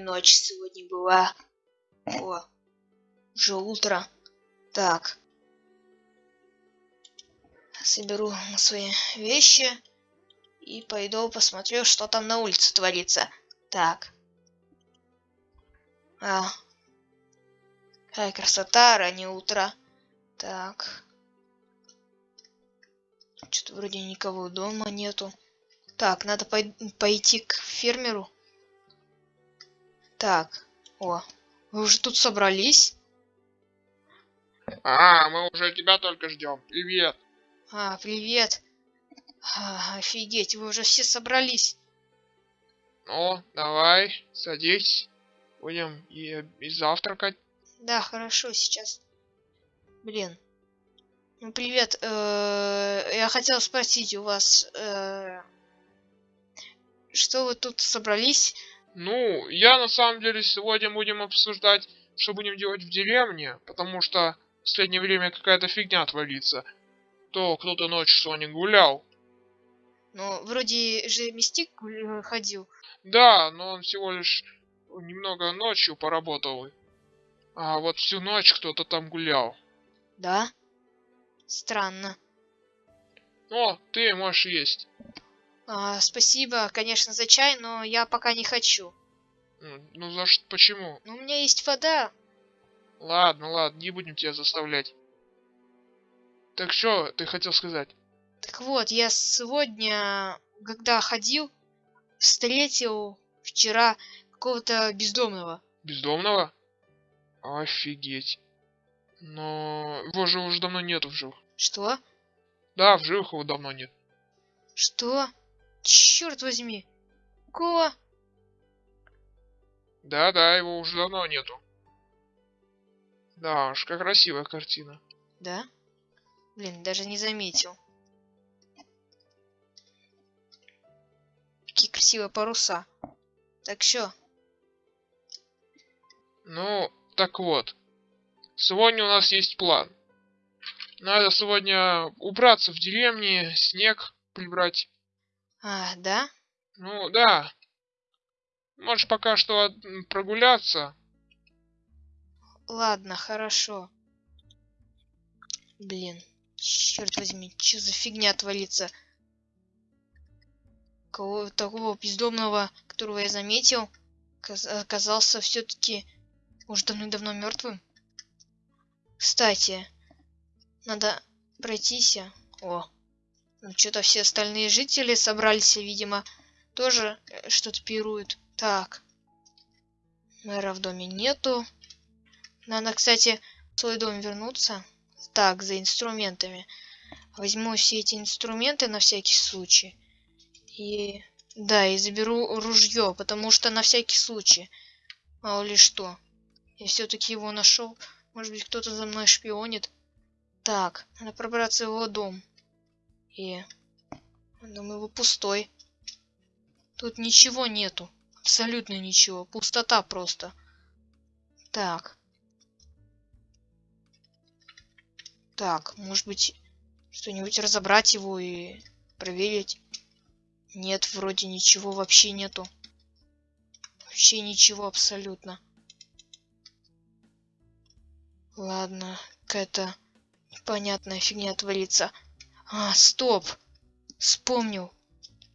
ночь сегодня была. О, уже утро. Так. Соберу свои вещи и пойду посмотрю, что там на улице творится. Так. А. Какая красота, раннее утро. Так. Что-то вроде никого дома нету. Так, надо пой пойти к фермеру. Так. О, вы уже тут собрались? А, мы уже тебя только ждем. Привет. А, привет. А, офигеть, вы уже все собрались. Ну, давай, садись. Будем и, и завтракать. Да, хорошо, сейчас. Блин. Ну, привет. Э -э я хотел спросить у вас, э что вы тут собрались? Ну, я на самом деле сегодня будем обсуждать, что будем делать в деревне, потому что в последнее время какая-то фигня творится. То кто-то ночью сегодня гулял. Ну, вроде же Мистик ходил. Да, но он всего лишь немного ночью поработал. А вот всю ночь кто-то там гулял. Да? Странно. О, ты можешь есть. А, спасибо, конечно, за чай, но я пока не хочу. Ну за что? Почему? Ну, у меня есть вода. Ладно, ладно, не будем тебя заставлять. Так что ты хотел сказать? Так вот, я сегодня, когда ходил, встретил вчера какого-то бездомного. Бездомного? Офигеть. Но его же уже давно нету в живых. Что? Да, в живых его давно нет. Что? Черт возьми. Какого? Да-да, его уже давно нету. Да уж, как красивая картина. Да? Блин, даже не заметил. Какие красивые паруса. Так что? Ну, так вот. Сегодня у нас есть план. Надо сегодня убраться в деревне, снег прибрать. А, да? Ну, да. Можешь пока что прогуляться. Ладно, хорошо. Блин, черт возьми, что за фигня творится? Кого такого бездомного, которого я заметил, оказался все-таки уже давно-давно мертвым. Кстати, надо пройтись. О, ну, что-то все остальные жители собрались, видимо, тоже э, что-то пируют. Так. Мэра в доме нету. Надо, кстати, в свой дом вернуться. Так, за инструментами. Возьму все эти инструменты на всякий случай. И... Да, и заберу ружье, потому что на всякий случай. Мало ли что. Я все-таки его нашел. Может быть, кто-то за мной шпионит. Так, надо пробраться в его дом. И... Думаю, его пустой. Тут ничего нету. Абсолютно ничего. Пустота просто. Так. Так, может быть, что-нибудь разобрать его и проверить. Нет, вроде ничего вообще нету. Вообще ничего абсолютно. Ладно, какая-то непонятная фигня творится. А, стоп. Вспомнил.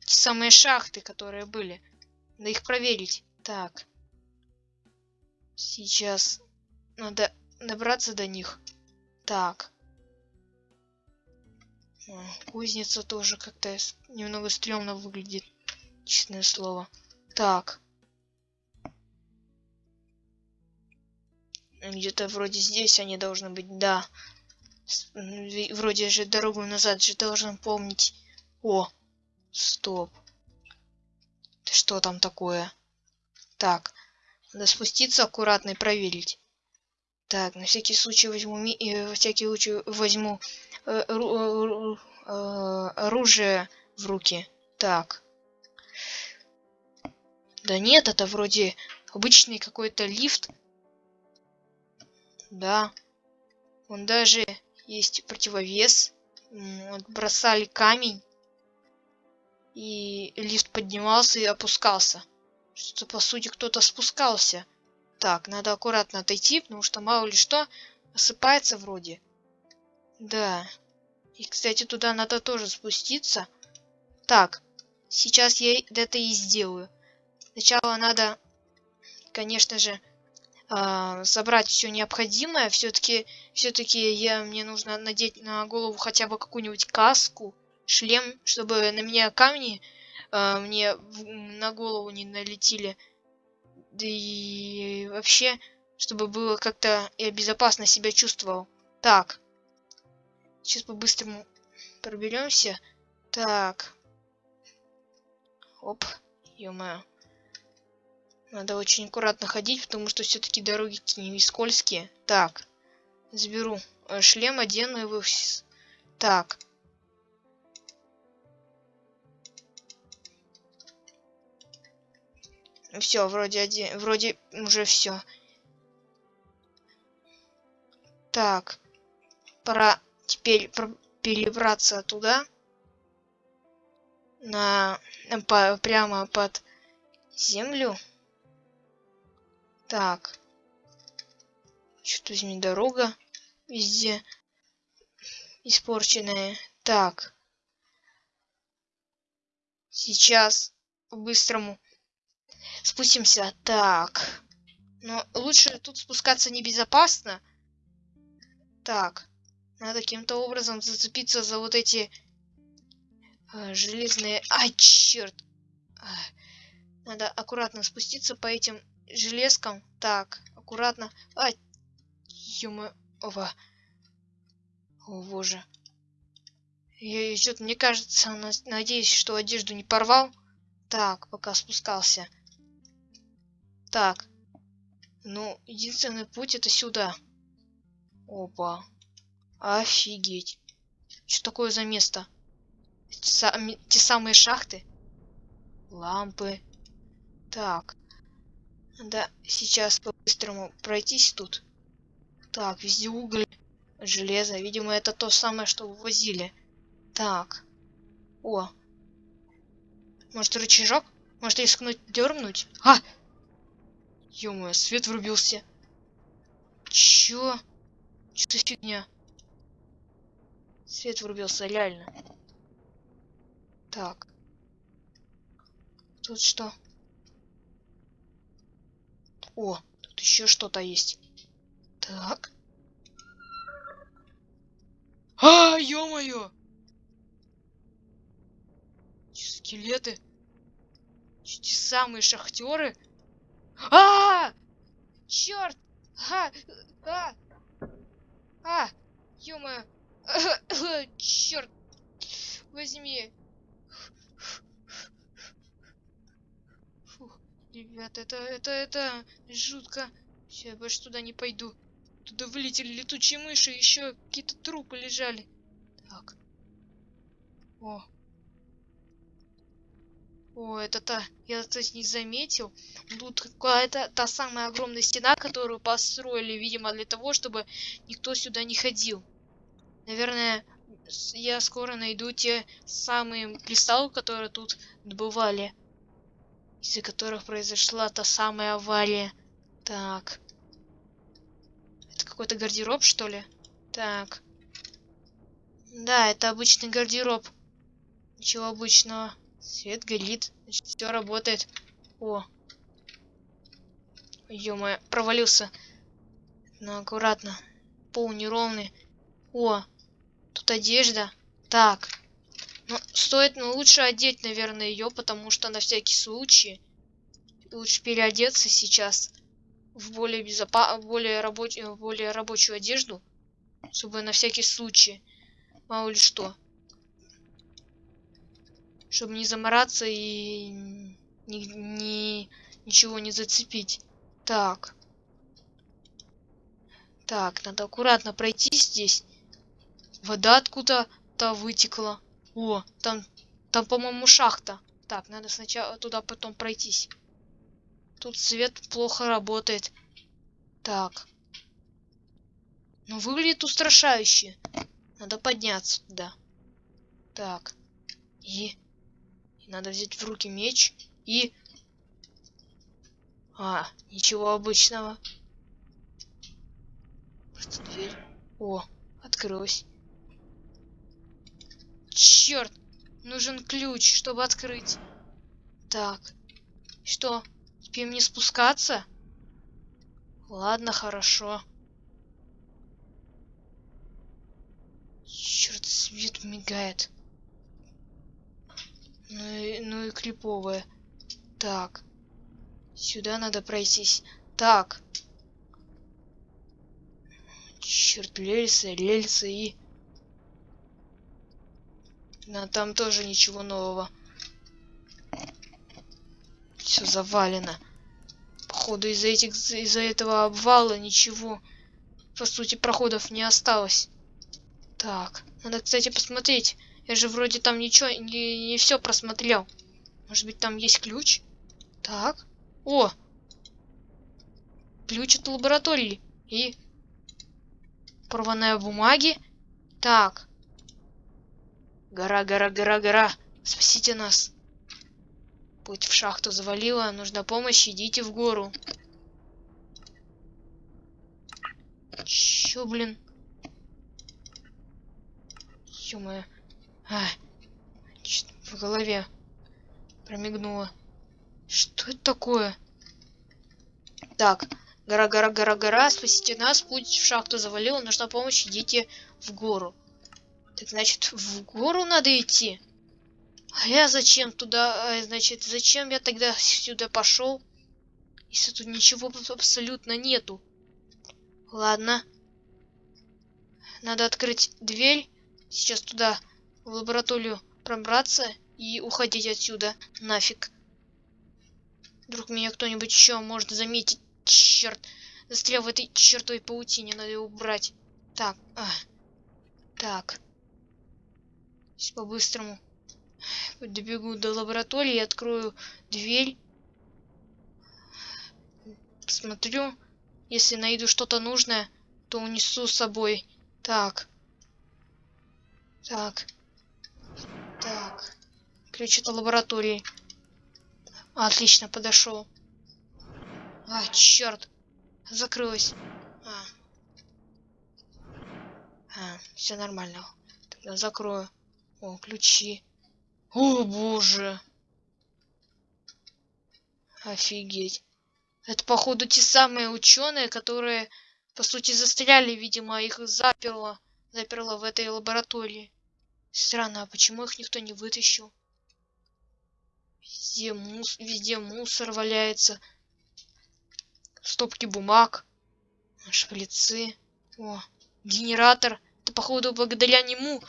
Те самые шахты, которые были. Надо их проверить. Так. Сейчас надо добраться до них. Так. Кузница тоже как-то немного стрёмно выглядит. Честное слово. Так. Где-то вроде здесь они должны быть. Да. Вроде же дорогу назад же должен помнить. О, стоп. Что там такое? Так, надо спуститься аккуратно и проверить. Так, на всякий случай возьму э, всякий случай возьму э, э, э, оружие в руки. Так. Да нет, это вроде обычный какой-то лифт. Да. Он даже есть противовес. Вот бросали камень. И лифт поднимался и опускался. Что по сути кто-то спускался. Так, надо аккуратно отойти, потому что мало ли что осыпается вроде. Да. И, кстати, туда надо тоже спуститься. Так, сейчас я это и сделаю. Сначала надо, конечно же, собрать все необходимое. Все-таки, все-таки я мне нужно надеть на голову хотя бы какую-нибудь каску, шлем, чтобы на меня камни э, мне в, на голову не налетели. Да и вообще, чтобы было как-то я безопасно себя чувствовал. Так. Сейчас по-быстрому проберемся. Так. Оп. ё Надо очень аккуратно ходить, потому что все-таки дороги не скользкие. Так. Заберу э, шлем, одену его. Так. Все, вроде один, вроде уже все. Так, пора теперь перебраться туда, на по, прямо под землю. Так, что-то возьми дорога везде испорченная. Так, сейчас по-быстрому спустимся. Так. Но лучше тут спускаться небезопасно. Так. Надо каким-то образом зацепиться за вот эти э, железные... Ай, черт! Надо аккуратно спуститься по этим железкам. Так, аккуратно. Ай, ё Ова. О, боже. Я, что-то, мне кажется, надеюсь, что одежду не порвал. Так, пока спускался. Так. Ну, единственный путь это сюда. Опа. Офигеть. Что такое за место? Те, сами, те самые шахты? Лампы. Так. Да, сейчас по-быстрому пройтись тут. Так, везде уголь, железо. Видимо, это то самое, что вывозили. Так. О. Может, рычажок? Может, рискнуть дернуть? А! ё свет врубился. Чё? Что за фигня? Свет врубился, реально. Так. Тут что? О, тут еще что-то есть. Так. А, ё-моё! Скелеты? Те самые шахтеры? А! Черт! А! А! А! Ё-моё! Черт! Возьми! Ребята, это, это, это жутко. Все, я больше туда не пойду. Туда вылетели летучие мыши, еще какие-то трупы лежали. Так. О, о, это та, я, кстати, не заметил. Тут какая-то та самая огромная стена, которую построили, видимо, для того, чтобы никто сюда не ходил. Наверное, я скоро найду те самые кристаллы, которые тут добывали. Из-за которых произошла та самая авария. Так. Это какой-то гардероб, что ли? Так. Да, это обычный гардероб. Ничего обычного. Свет горит. Значит, все работает. О. ё провалился. Ну, аккуратно. Пол неровный. О, тут одежда. Так. Ну, стоит, ну, лучше одеть, наверное, ее, потому что на всякий случай. Лучше переодеться сейчас в более безопа более рабочую более рабочую одежду, чтобы на всякий случай мало ли что чтобы не замораться и ни, ни, ничего не зацепить. Так. Так, надо аккуратно пройти здесь. Вода откуда-то вытекла. О, там, там, по-моему, шахта. Так, надо сначала туда потом пройтись. Тут свет плохо работает. Так. Ну, выглядит устрашающе. Надо подняться туда. Так. И надо взять в руки меч и... А, ничего обычного. Просто дверь. О, открылась. Черт! Нужен ключ, чтобы открыть. Так. Что? Теперь мне спускаться? Ладно, хорошо. Черт, свет мигает. Ну и, ну и клиповое. Так. Сюда надо пройтись. Так. Черт, рельсы, рельсы и... Но там тоже ничего нового. Все завалено. Походу из-за этих из-за этого обвала ничего, по сути, проходов не осталось. Так, надо, кстати, посмотреть. Я же вроде там ничего, не, не все просмотрел. Может быть, там есть ключ? Так. О! Ключ от лаборатории. И... Порванная бумаги. Так. Гора, гора, гора, гора. Спасите нас. Путь в шахту завалило. Нужна помощь. Идите в гору. Чё, блин? Ё-моё. А, в голове промигнуло. Что это такое? Так, гора, гора, гора, гора, спасите нас, путь в шахту завалил, нужна помощь, идите в гору. Так, значит, в гору надо идти? А я зачем туда, а, значит, зачем я тогда сюда пошел? Если тут ничего абсолютно нету. Ладно. Надо открыть дверь. Сейчас туда, в лабораторию, пробраться и уходить отсюда. Нафиг. Вдруг меня кто-нибудь еще может заметить. Черт. Застрял в этой чертовой паутине. Надо его убрать. Так. А. Так. По-быстрому. Добегу до лаборатории, открою дверь. Посмотрю. Если найду что-то нужное, то унесу с собой. Так. Так. Так. Ключ от лаборатории. Отлично, подошел. А, черт. Закрылась. А. А, все нормально. Тогда закрою. О, ключи. О, боже. Офигеть. Это, походу, те самые ученые, которые, по сути, застряли, видимо, их заперло. Заперло в этой лаборатории. Странно, а почему их никто не вытащил? Везде, мус везде мусор валяется. Стопки бумаг. Шприцы. О, генератор. Это, походу, благодаря нему,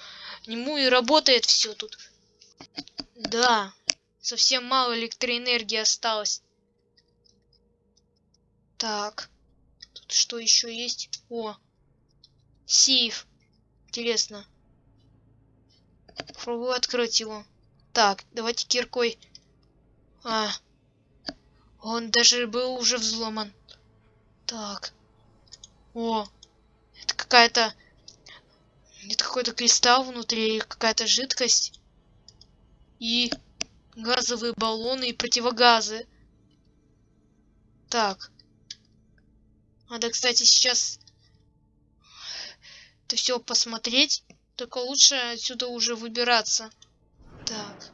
нему и работает все тут. Да, совсем мало электроэнергии осталось. Так, тут что еще есть? О, сейф. Интересно. Попробую открыть его. Так, давайте киркой а. Он даже был уже взломан. Так. О. Это какая-то... Это какой-то кристалл внутри, какая-то жидкость. И газовые баллоны и противогазы. Так. Надо, кстати, сейчас это все посмотреть. Только лучше отсюда уже выбираться. Так.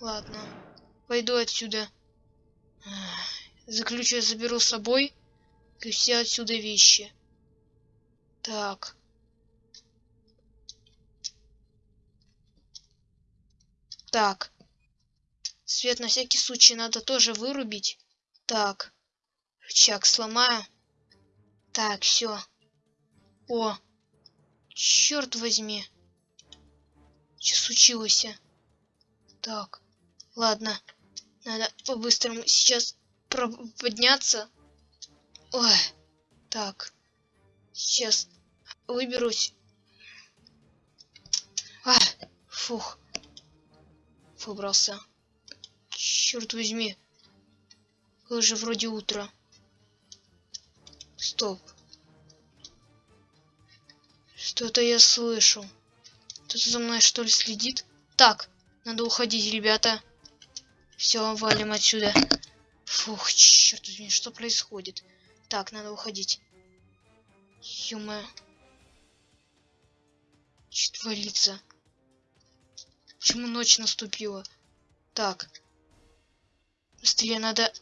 Ладно. Пойду отсюда. За ключ я заберу с собой. Все отсюда вещи. Так. Так. Свет на всякий случай надо тоже вырубить. Так. Рычаг сломаю. Так, все. О. Черт возьми. Что случилось? Так. Ладно. Надо по-быстрому сейчас подняться. Ой. Так. Сейчас выберусь. А, фух. Выбрался. Черт возьми. Уже вроде утро. Стоп. Что-то я слышу. Кто-то за мной что ли следит? Так, надо уходить, ребята. Все, валим отсюда. Фух, черт возьми, что происходит? Так, надо уходить. Ё-моё. Что творится? Почему ночь наступила? Так. Быстрее надо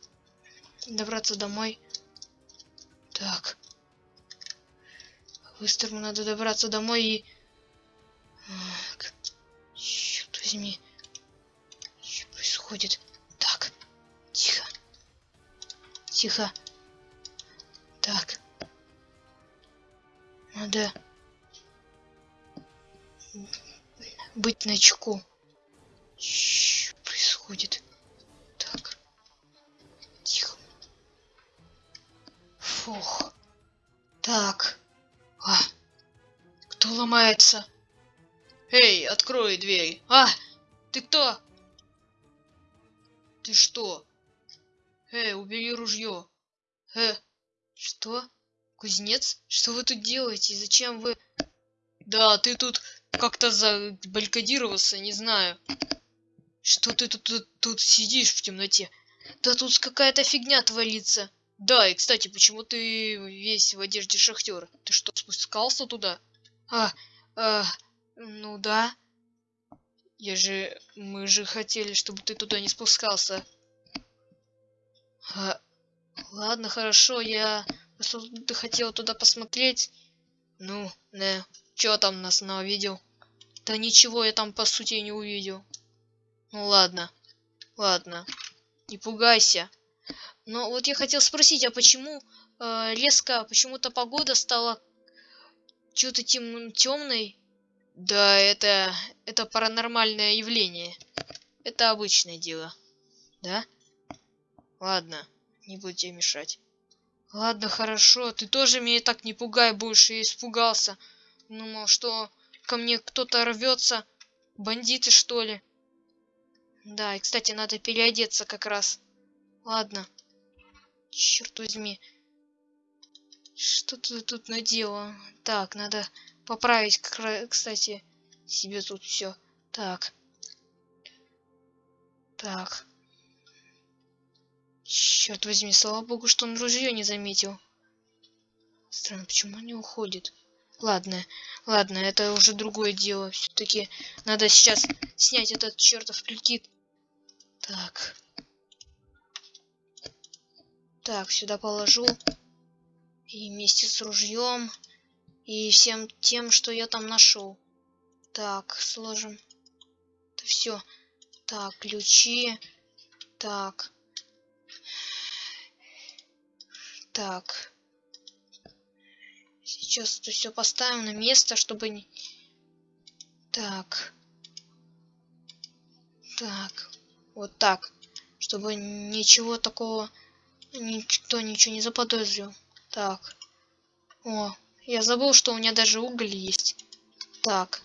добраться домой. Так. Быстро надо добраться домой и... Так. Черт возьми. Что происходит? Так. Тихо. Тихо. Так. Надо быть начеку. Что происходит? Так. Тихо. Фух. Так. А. Кто ломается? Эй, открой дверь. А! Ты кто? Ты что? Эй, убери ружье. Э, что? Кузнец? Что вы тут делаете? Зачем вы... Да, ты тут как-то забалькодировался, не знаю. Что ты тут, тут, тут сидишь в темноте? Да тут какая-то фигня творится. Да, и кстати, почему ты весь в одежде шахтера? Ты что, спускался туда? А, а, ну да. Я же... Мы же хотели, чтобы ты туда не спускался. А, ладно, хорошо, я просто хотел туда посмотреть. Ну, не. Чё там нас видел? Да ничего я там по сути не увидел. Ну ладно. Ладно. Не пугайся. Но вот я хотел спросить, а почему э, резко, почему-то погода стала что-то тем, темной? Да, это, это паранормальное явление. Это обычное дело. Да? Ладно, не буду тебе мешать. Ладно, хорошо, ты тоже меня так не пугай больше, я испугался. Думал, что ко мне кто-то рвется. Бандиты, что ли? Да, и, кстати, надо переодеться как раз. Ладно. Черт возьми. Что ты тут надела? Так, надо поправить, кстати, себе тут все. Так. Так. Черт возьми, слава богу, что он ружье не заметил. Странно, почему он не уходит? Ладно, ладно, это уже другое дело. Все-таки надо сейчас снять этот чертов прикид. Так. Так, сюда положу. И вместе с ружьем. И всем тем, что я там нашел. Так, сложим. Это все. Так, ключи. Так. Так. Сейчас это все поставим на место, чтобы не... Так. Так. Вот так. Чтобы ничего такого... Никто ничего не заподозрил. Так. О, я забыл, что у меня даже уголь есть. Так.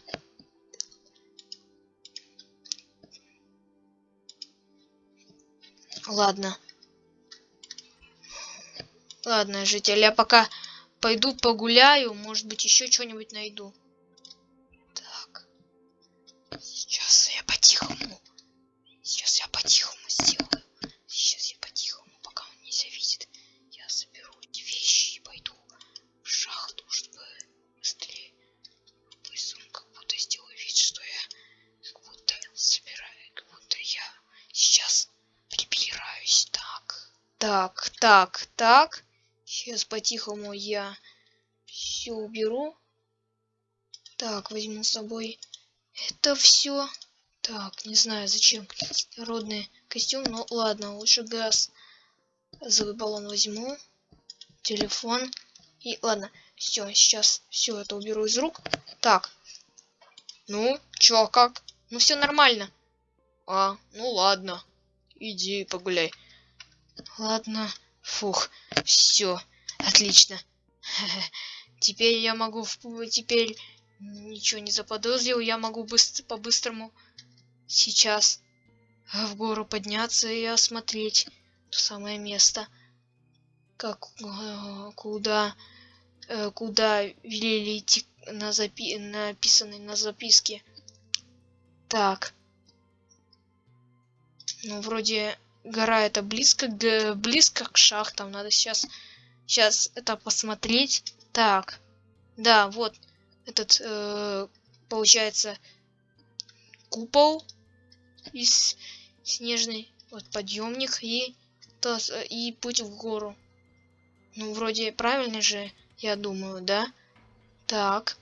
Ладно. Ладно, житель, я пока Пойду погуляю, может быть, еще что-нибудь найду. Так. Сейчас я по-тихому. Сейчас я по-тихому сделаю. Сейчас я по-тихому, пока он не завидит. Я соберу эти вещи и пойду в шахту, чтобы быстрее. Он как будто сделаю вид, что я как будто собираю, как будто я сейчас прибираюсь. Так. Так, так, так. Сейчас по-тихому я все уберу. Так, возьму с собой это все. Так, не знаю зачем. Народный костюм, но ладно, лучше газ. Газовый баллон возьму. Телефон. И ладно, все, сейчас все это уберу из рук. Так. Ну, чё, как? Ну все нормально. А, ну ладно. Иди погуляй. Ладно. Фух, все. Отлично. Теперь я могу... Теперь ничего не заподозрил. Я могу быстро, по-быстрому сейчас в гору подняться и осмотреть то самое место. Как... Э, куда... Э, куда велели идти на запи... написанной на записке. Так. Ну, вроде гора это близко к, близко к шахтам. Надо сейчас, сейчас это посмотреть. Так, да, вот этот, э, получается, купол из снежный, вот подъемник и, то, и путь в гору. Ну, вроде правильно же, я думаю, да? Так.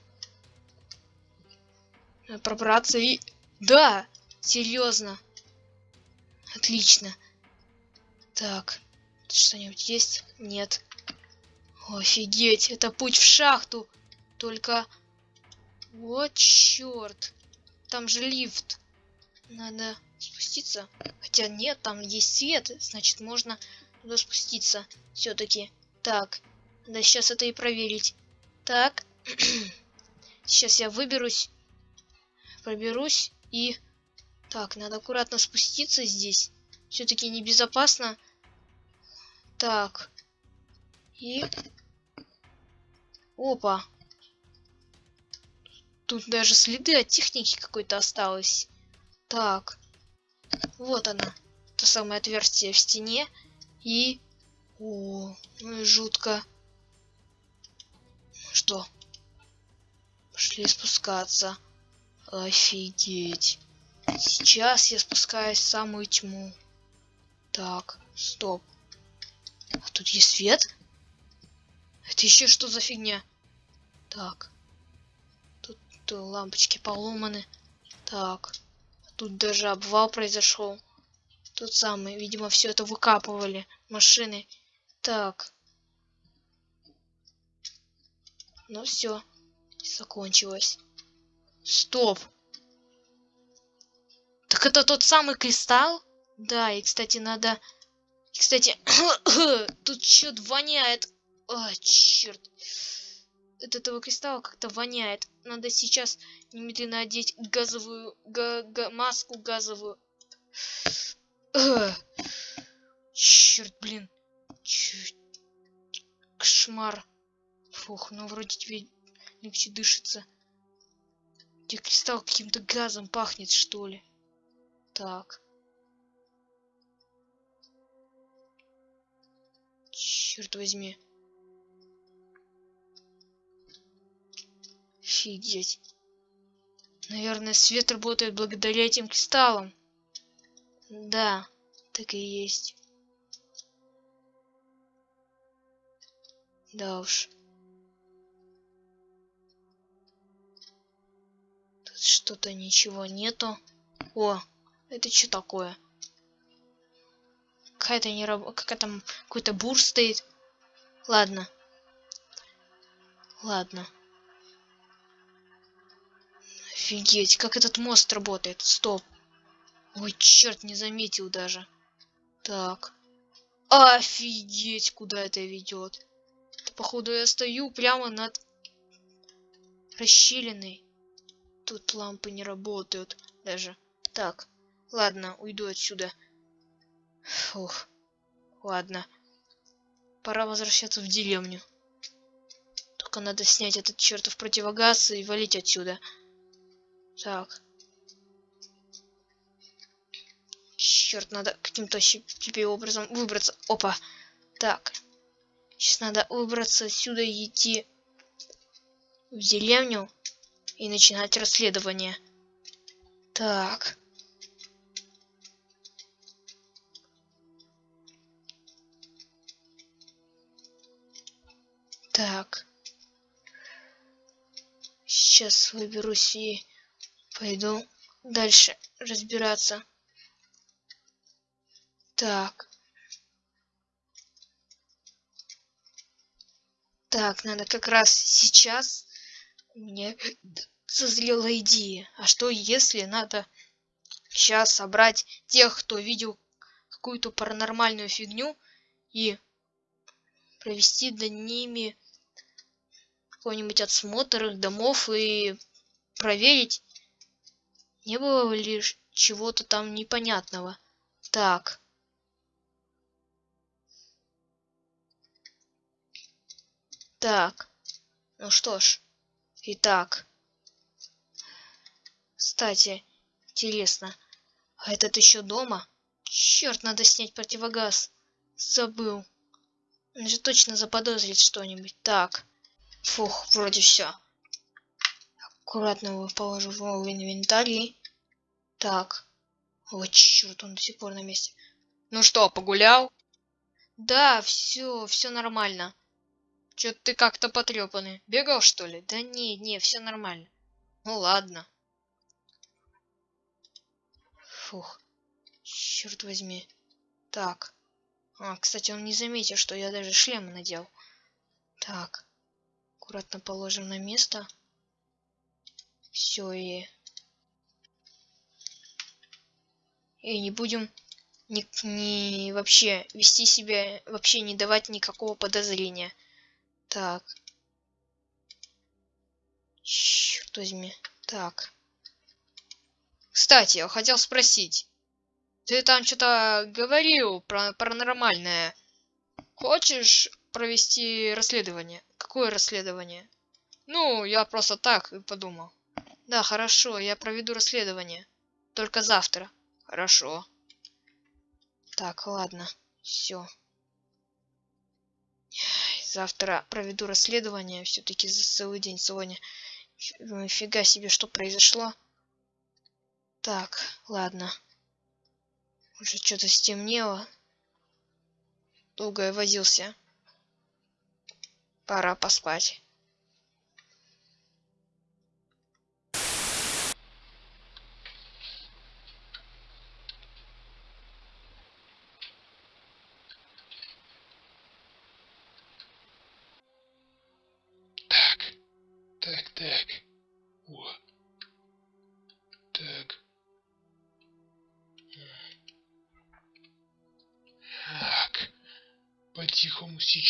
Пробраться и... Да! Серьезно. Отлично. Так. Что-нибудь есть? Нет. Офигеть, это путь в шахту. Только... Вот черт. Там же лифт. Надо спуститься. Хотя нет, там есть свет. Значит, можно туда спуститься. Все-таки. Так. Надо сейчас это и проверить. Так. сейчас я выберусь. Проберусь и... Так, надо аккуратно спуститься здесь. Все-таки небезопасно. Так. И... Опа. Тут даже следы от техники какой-то осталось. Так. Вот она. То самое отверстие в стене. И... О, ну и жутко. Что? Пошли спускаться. Офигеть. Сейчас я спускаюсь в самую тьму. Так, стоп. А тут есть свет? Это еще что за фигня? Так. Тут, тут лампочки поломаны. Так. Тут даже обвал произошел. Тот самый, видимо, все это выкапывали. Машины. Так. Ну все. Закончилось. Стоп. Так это тот самый кристалл? Да, и, кстати, надо... Кстати, тут что-то воняет. А, черт. От этого кристалла как-то воняет. Надо сейчас немедленно одеть газовую... Га га маску газовую. Черт, блин. Черт. Кошмар. Фух, ну вроде тебе легче дышится. Где кристалл каким-то газом пахнет, что ли? Так. Черт возьми. Офигеть. Наверное, свет работает благодаря этим кристаллам. Да, так и есть. Да уж. Тут что-то ничего нету. О, это что такое? Какая-то не раб... Какая там какой-то бур стоит. Ладно. Ладно. Офигеть, как этот мост работает. Стоп. Ой, черт, не заметил даже. Так. Офигеть, куда это ведет. Походу, я стою прямо над расщелиной. Тут лампы не работают даже. Так. Ладно, уйду отсюда. Фух. Ладно. Пора возвращаться в деревню. Только надо снять этот чертов противогаз и валить отсюда. Так. Черт, надо каким-то теперь образом выбраться. Опа. Так. Сейчас надо выбраться отсюда и идти в деревню и начинать расследование. Так. Так. Сейчас выберусь и пойду дальше разбираться. Так. Так, надо как раз сейчас мне созрела идея. А что если надо сейчас собрать тех, кто видел какую-то паранормальную фигню и провести до ними какой-нибудь отсмотр их домов и проверить, не было ли чего-то там непонятного. Так. Так. Ну что ж. Итак. Кстати, интересно. А этот еще дома? Черт, надо снять противогаз. Забыл. Он же точно заподозрит что-нибудь. Так. Фух, вроде все. Аккуратно его положу в инвентарь. Так. Вот черт, он до сих пор на месте. Ну что, погулял? Да, все, все нормально. Чё ты как-то потрепанный. Бегал, что ли? Да не, не, все нормально. Ну ладно. Фух. Черт возьми. Так. А, кстати, он не заметил, что я даже шлем надел. Так. Аккуратно положим на место. Все и... И не будем не, не вообще вести себя, вообще не давать никакого подозрения. Так. Черт возьми. Так. Кстати, я хотел спросить. Ты там что-то говорил про паранормальное. Хочешь провести расследование? Какое расследование? Ну, я просто так подумал. Да, хорошо, я проведу расследование. Только завтра. Хорошо. Так, ладно. Все. Завтра проведу расследование. Все-таки за целый день сегодня. Фига себе, что произошло. Так, ладно. Уже что-то стемнело. Долго я возился. Пора поспать.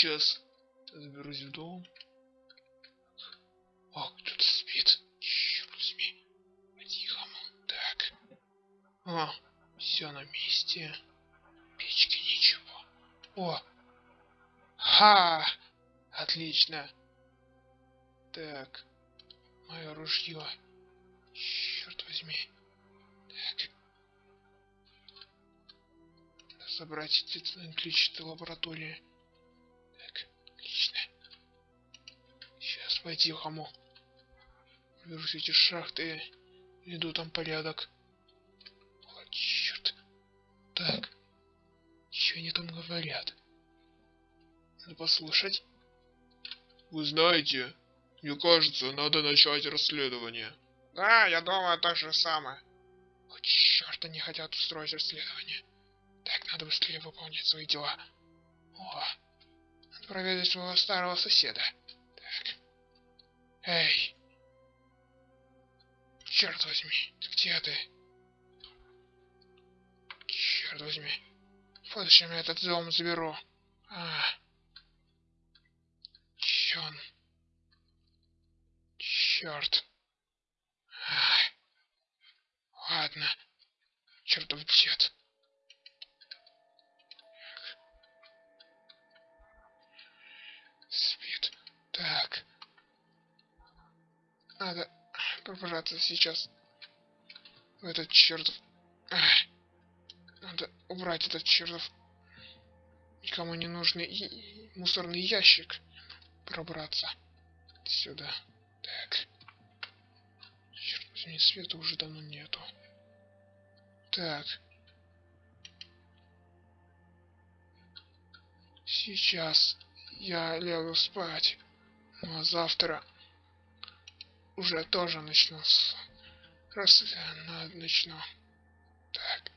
Сейчас заберусь в дом. О, кто-то спит. Черт возьми. По-тихому. Так. О, все на месте. Печки ничего. О. Ха! Отлично. Так. Мое ружье. Черт возьми. Так. Собрать эти ключи лаборатории. Сейчас по-тихому. Все эти шахты. Веду там порядок. О, черт. Так. Что они там говорят? Надо послушать. Вы знаете, мне кажется, надо начать расследование. Да, я думаю, то же самое. О, черт, они хотят устроить расследование. Так, надо быстрее выполнять свои дела. О, надо проведать своего старого соседа. Эй. Черт возьми, ты где ты? Черт возьми. В будущем я этот дом заберу. А. Чон. Черт. Ай. Ладно. Чертов дед. Спит. Так. Надо пробраться сейчас в этот чертов... Надо убрать этот чертов никому не нужный и мусорный ящик. Пробраться сюда. Так. Черт возьми, света уже давно нету. Так. Сейчас я лягу спать. Ну а завтра уже тоже начну. Раз э, я начну. Так.